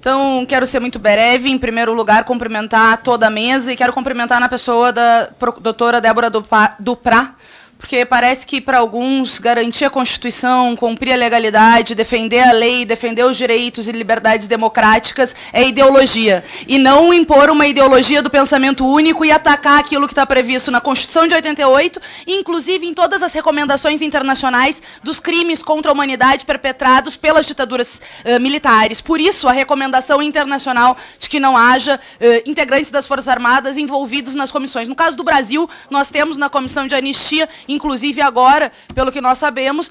Então, quero ser muito breve. Em primeiro lugar, cumprimentar toda a mesa e quero cumprimentar na pessoa da doutora Débora Duprá, porque parece que para alguns garantir a Constituição, cumprir a legalidade, defender a lei, defender os direitos e liberdades democráticas é ideologia. E não impor uma ideologia do pensamento único e atacar aquilo que está previsto na Constituição de 88, inclusive em todas as recomendações internacionais dos crimes contra a humanidade perpetrados pelas ditaduras uh, militares. Por isso, a recomendação internacional de que não haja uh, integrantes das Forças Armadas envolvidos nas comissões. No caso do Brasil, nós temos na Comissão de Anistia inclusive agora, pelo que nós sabemos, uh,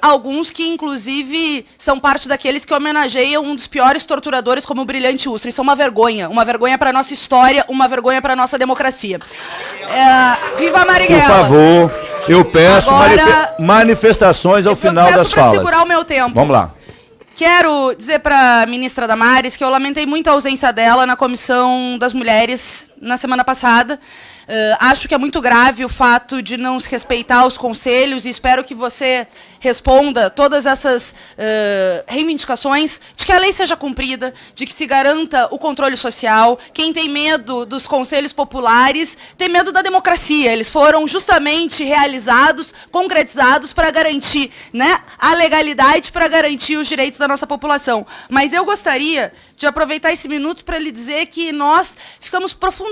alguns que, inclusive, são parte daqueles que homenageiam um dos piores torturadores como o Brilhante Ustra. Isso é uma vergonha. Uma vergonha para a nossa história, uma vergonha para a nossa democracia. Uh, viva Marighella! Por favor, eu peço agora, manifestações ao final das falas. Eu segurar o meu tempo. Vamos lá. Quero dizer para a ministra Damares que eu lamentei muito a ausência dela na Comissão das Mulheres na semana passada. Uh, acho que é muito grave o fato de não se respeitar os conselhos e espero que você responda todas essas uh, reivindicações de que a lei seja cumprida, de que se garanta o controle social. Quem tem medo dos conselhos populares tem medo da democracia. Eles foram justamente realizados, concretizados para garantir né, a legalidade, para garantir os direitos da nossa população. Mas eu gostaria de aproveitar esse minuto para lhe dizer que nós ficamos profundamente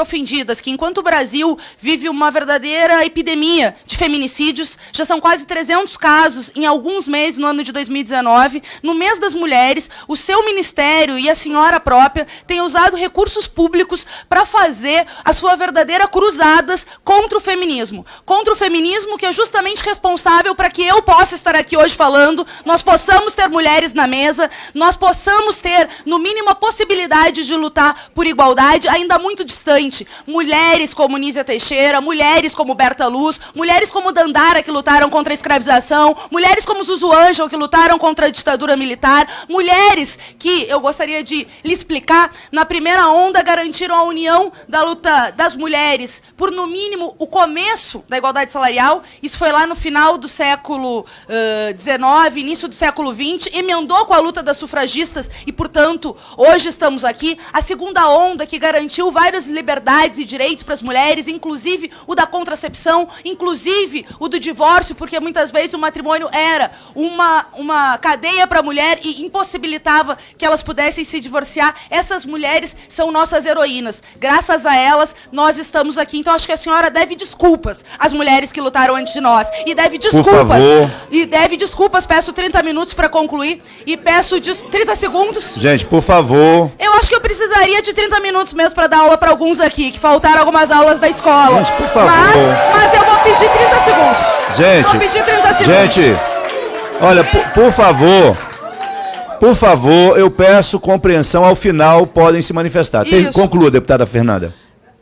ofendidas, que enquanto o Brasil vive uma verdadeira epidemia de feminicídios, já são quase 300 casos em alguns meses no ano de 2019, no mês das mulheres, o seu ministério e a senhora própria têm usado recursos públicos para fazer a sua verdadeira cruzadas contra o feminismo. Contra o feminismo que é justamente responsável para que eu possa estar aqui hoje falando, nós possamos ter mulheres na mesa, nós possamos ter no mínimo, a possibilidade de lutar por igualdade ainda muito distante. Mulheres como Nízia Teixeira, mulheres como Berta Luz, mulheres como Dandara, que lutaram contra a escravização, mulheres como Zuzu Angel, que lutaram contra a ditadura militar, mulheres que, eu gostaria de lhe explicar, na primeira onda garantiram a união da luta das mulheres por, no mínimo, o começo da igualdade salarial. Isso foi lá no final do século XIX, uh, início do século XX, emendou com a luta das sufragistas e, portanto, Portanto, hoje estamos aqui, a segunda onda que garantiu várias liberdades e direitos para as mulheres, inclusive o da contracepção, inclusive o do divórcio, porque muitas vezes o matrimônio era uma, uma cadeia para a mulher e impossibilitava que elas pudessem se divorciar. Essas mulheres são nossas heroínas. Graças a elas, nós estamos aqui. Então, acho que a senhora deve desculpas às mulheres que lutaram antes de nós. E deve desculpas. E deve desculpas. Peço 30 minutos para concluir. E peço 30 segundos. Gente, Gente, por favor. Eu acho que eu precisaria de 30 minutos mesmo para dar aula para alguns aqui, que faltaram algumas aulas da escola. Gente, por favor. Mas, mas eu vou pedir 30 segundos. Gente. Vou pedir 30 segundos. Gente, olha, por, por favor. Por favor, eu peço compreensão. Ao final, podem se manifestar. Tem, conclua, deputada Fernanda.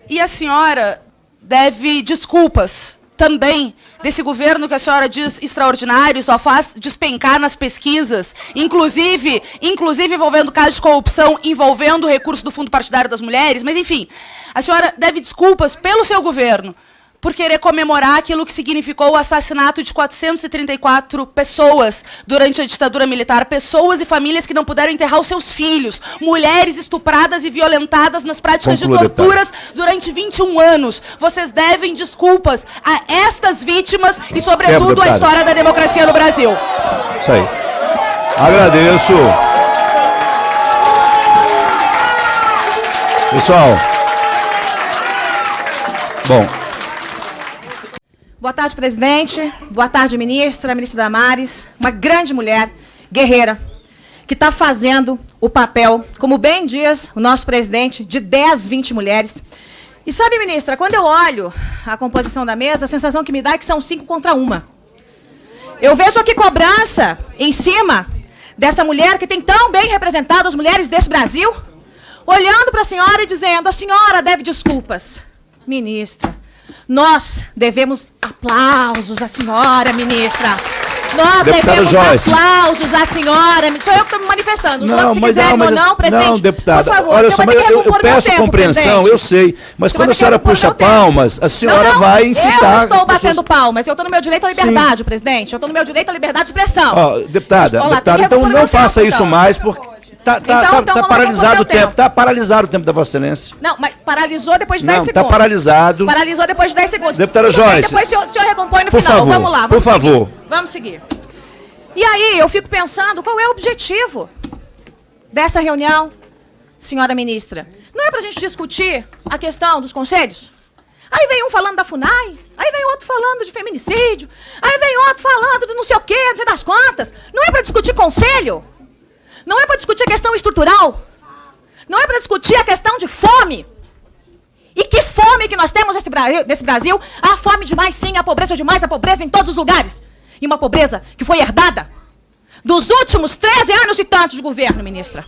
E a senhora deve desculpas também desse governo que a senhora diz extraordinário, só faz despencar nas pesquisas, inclusive, inclusive envolvendo casos de corrupção, envolvendo o recurso do Fundo Partidário das Mulheres, mas enfim, a senhora deve desculpas pelo seu governo, por querer comemorar aquilo que significou o assassinato de 434 pessoas durante a ditadura militar, pessoas e famílias que não puderam enterrar os seus filhos, mulheres estupradas e violentadas nas práticas Conclua, de torturas deputado. durante 21 anos. Vocês devem desculpas a estas vítimas e, sobretudo, à história da democracia no Brasil. Isso aí. Agradeço. Pessoal. Bom, Boa tarde, presidente. Boa tarde, ministra, ministra Damares. Uma grande mulher, guerreira, que está fazendo o papel, como bem diz o nosso presidente, de 10, 20 mulheres. E sabe, ministra, quando eu olho a composição da mesa, a sensação que me dá é que são cinco contra uma. Eu vejo aqui cobrança em cima dessa mulher que tem tão bem representado as mulheres desse Brasil, olhando para a senhora e dizendo, a senhora deve desculpas. Ministra, nós devemos aplausos à senhora, ministra. Nós devemos Joyce. aplausos à senhora. Sou eu que estou me manifestando. Não, se mas não, mas, ou não, presidente. Não, deputada. Por favor, olha só, mas eu, eu peço tempo, compreensão, presidente. eu sei. Mas quando a senhora puxa palmas, a senhora não, não, vai incitar. Eu estou batendo palmas. Eu estou no meu direito à liberdade, Sim. presidente. Eu estou no meu direito à liberdade de expressão. Oh, deputada, deputada, então não faça isso mais, porque. Tá, tá, então, tá, então tá paralisado o tempo. tempo. Tá paralisado o tempo da Vossa Excelência. Não, mas paralisou depois de 10 Não, tá segundos. Tá paralisado. Paralisou depois de 10 segundos. Deputada Joyce. Depois o senhor, o senhor recompõe no por final. Favor, vamos lá, vamos Por seguir. favor. Vamos seguir. E aí, eu fico pensando, qual é o objetivo dessa reunião, senhora ministra? Não é para a gente discutir a questão dos conselhos? Aí vem um falando da FUNAI, aí vem outro falando de feminicídio, aí vem outro falando de não sei o quê, não sei das quantas. Não é para discutir conselho? Não é para discutir a questão estrutural? Não é para discutir a questão de fome? E que fome que nós temos nesse Brasil, nesse Brasil? A fome demais, sim, a pobreza demais, a pobreza em todos os lugares. E uma pobreza que foi herdada dos últimos 13 anos e tantos de governo, ministra.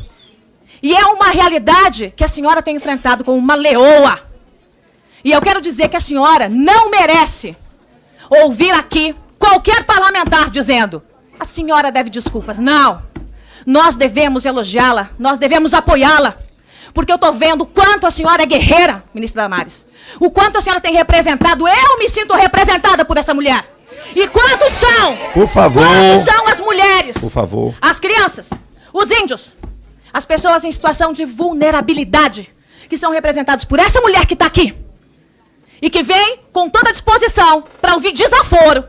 E é uma realidade que a senhora tem enfrentado como uma leoa. E eu quero dizer que a senhora não merece ouvir aqui qualquer parlamentar dizendo: a senhora deve desculpas. Não. Nós devemos elogiá-la, nós devemos apoiá-la. Porque eu estou vendo o quanto a senhora é guerreira, ministra Damares. O quanto a senhora tem representado. Eu me sinto representada por essa mulher. E quantos são? Por favor. Quantos são as mulheres? Por favor. As crianças, os índios, as pessoas em situação de vulnerabilidade, que são representados por essa mulher que está aqui e que vem com toda a disposição para ouvir desaforo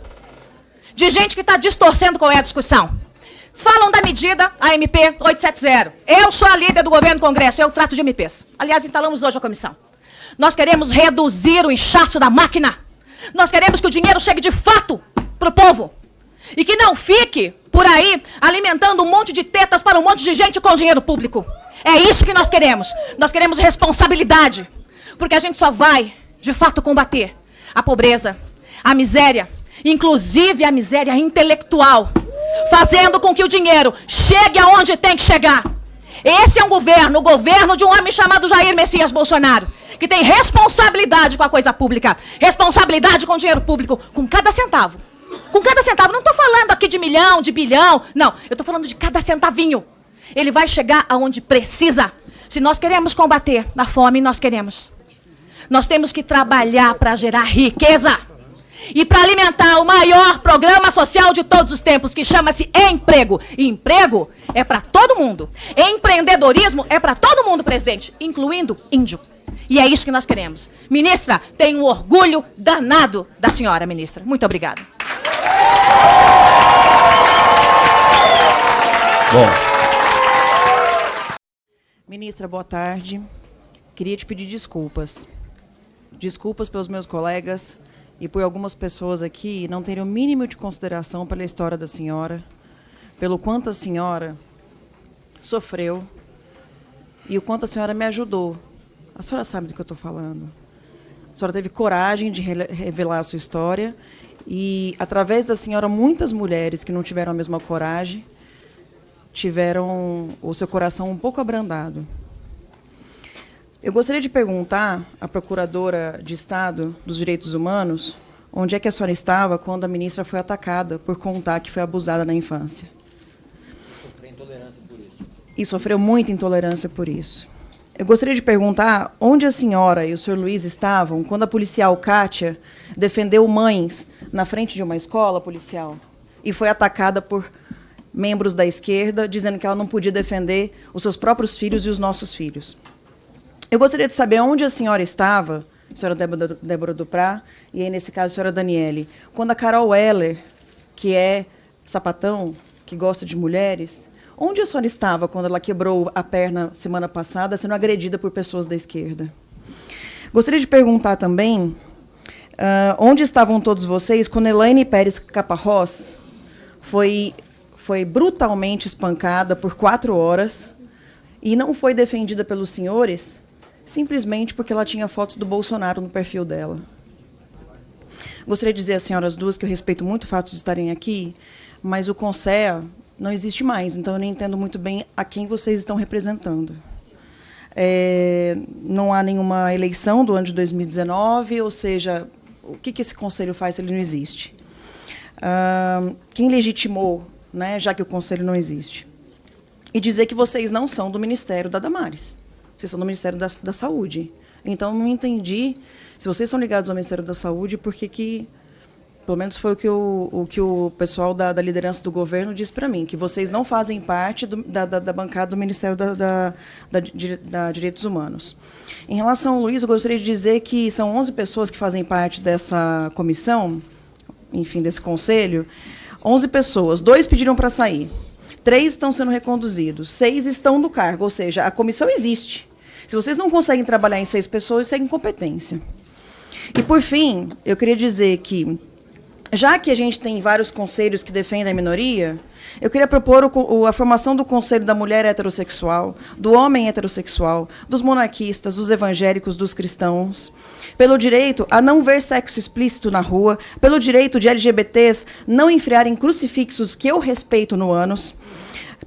de gente que está distorcendo qual é a discussão. Falam da medida, a MP 870. Eu sou a líder do governo do Congresso, eu trato de MPs. Aliás, instalamos hoje a comissão. Nós queremos reduzir o inchaço da máquina. Nós queremos que o dinheiro chegue de fato para o povo. E que não fique por aí alimentando um monte de tetas para um monte de gente com dinheiro público. É isso que nós queremos. Nós queremos responsabilidade. Porque a gente só vai de fato combater a pobreza, a miséria, inclusive a miséria intelectual, fazendo com que o dinheiro chegue aonde tem que chegar. Esse é um governo, o governo de um homem chamado Jair Messias Bolsonaro, que tem responsabilidade com a coisa pública, responsabilidade com o dinheiro público, com cada centavo. Com cada centavo. Não estou falando aqui de milhão, de bilhão. Não, eu estou falando de cada centavinho. Ele vai chegar aonde precisa. Se nós queremos combater a fome, nós queremos. Nós temos que trabalhar para gerar riqueza e para alimentar o maior programa social de todos os tempos, que chama-se emprego. E emprego é para todo mundo. Empreendedorismo é para todo mundo, presidente, incluindo índio. E é isso que nós queremos. Ministra, tenho um orgulho danado da senhora, ministra. Muito obrigada. Bom. Ministra, boa tarde. Queria te pedir desculpas desculpas pelos meus colegas e por algumas pessoas aqui não terem o mínimo de consideração pela história da senhora, pelo quanto a senhora sofreu e o quanto a senhora me ajudou. A senhora sabe do que eu estou falando. A senhora teve coragem de revelar a sua história e, através da senhora, muitas mulheres que não tiveram a mesma coragem tiveram o seu coração um pouco abrandado. Eu gostaria de perguntar à Procuradora de Estado dos Direitos Humanos onde é que a senhora estava quando a ministra foi atacada por contar que foi abusada na infância. Sofreu intolerância por isso. E sofreu muita intolerância por isso. Eu gostaria de perguntar onde a senhora e o senhor Luiz estavam quando a policial Kátia defendeu mães na frente de uma escola policial e foi atacada por membros da esquerda, dizendo que ela não podia defender os seus próprios filhos e os nossos filhos. Eu gostaria de saber onde a senhora estava, senhora Débora, Débora Duprá, e aí, nesse caso, a senhora Daniele, quando a Carol Weller, que é sapatão, que gosta de mulheres, onde a senhora estava quando ela quebrou a perna semana passada, sendo agredida por pessoas da esquerda? Gostaria de perguntar também uh, onde estavam todos vocês quando Elaine Pérez Caparrós foi, foi brutalmente espancada por quatro horas e não foi defendida pelos senhores simplesmente porque ela tinha fotos do Bolsonaro no perfil dela. Gostaria de dizer às senhoras duas que eu respeito muito o fato de estarem aqui, mas o CONSEA não existe mais, então eu nem entendo muito bem a quem vocês estão representando. É, não há nenhuma eleição do ano de 2019, ou seja, o que, que esse conselho faz se ele não existe? Quem legitimou, né, já que o conselho não existe? E dizer que vocês não são do Ministério da Damares. Vocês são do Ministério da, da Saúde. Então, não entendi, se vocês são ligados ao Ministério da Saúde, por que, que Pelo menos foi o que o, o, que o pessoal da, da liderança do governo disse para mim, que vocês não fazem parte do, da, da, da, bancada do Ministério da, da, Direitos Humanos. Em relação ao Luiz, eu gostaria de dizer que são 11 pessoas que fazem parte dessa comissão, enfim, desse conselho. 11 pessoas, dois pediram para sair, três estão sendo reconduzidos, seis estão no cargo, ou seja, a comissão existe. Se vocês não conseguem trabalhar em seis pessoas, isso é incompetência. E, por fim, eu queria dizer que já que a gente tem vários conselhos que defendem a minoria, eu queria propor o, a formação do Conselho da Mulher Heterossexual, do Homem Heterossexual, dos monarquistas, dos evangélicos, dos cristãos, pelo direito a não ver sexo explícito na rua, pelo direito de LGBTs não enfriarem crucifixos que eu respeito no ânus,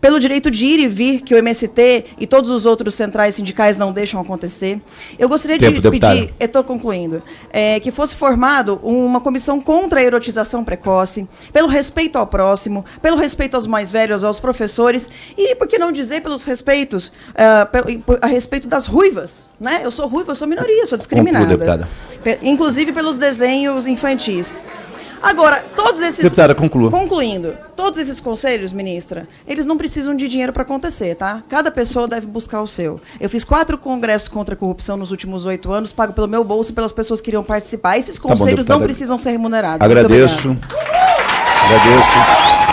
pelo direito de ir e vir, que o MST e todos os outros centrais sindicais não deixam acontecer. Eu gostaria Tempo, de pedir, estou concluindo, é, que fosse formado uma comissão contra a erotização precoce, pelo respeito ao próximo, pelo respeito aos mais velhos, aos professores, e por que não dizer pelos respeitos, uh, a respeito das ruivas. Né? Eu sou ruiva, eu sou minoria, sou discriminada. Conclua, Inclusive pelos desenhos infantis. Agora, todos esses. Deputada, conclua. Concluindo, todos esses conselhos, ministra, eles não precisam de dinheiro para acontecer, tá? Cada pessoa deve buscar o seu. Eu fiz quatro congressos contra a corrupção nos últimos oito anos, pago pelo meu bolso e pelas pessoas que iriam participar. Esses conselhos tá bom, não precisam ser remunerados. Agradeço. Agradeço.